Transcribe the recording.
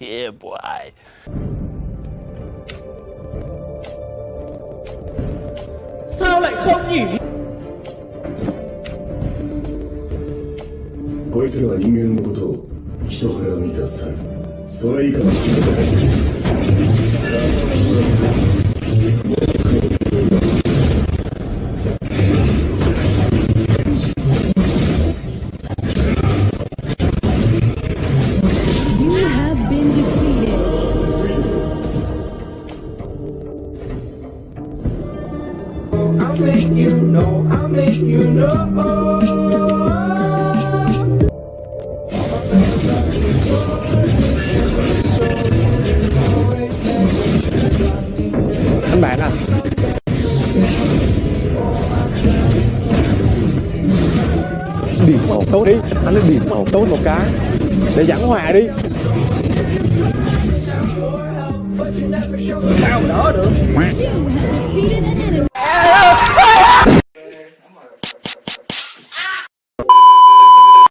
Yeah, boy. Sao lại không nhỉ? こいつらは人間のことを人から見た猿それ以下の人だ You Make you know, I'll make you know. anh bạn à điểm một tốt đi anh nói điểm một tốt một cái để giảng hòa đi Sao mà đỡ được?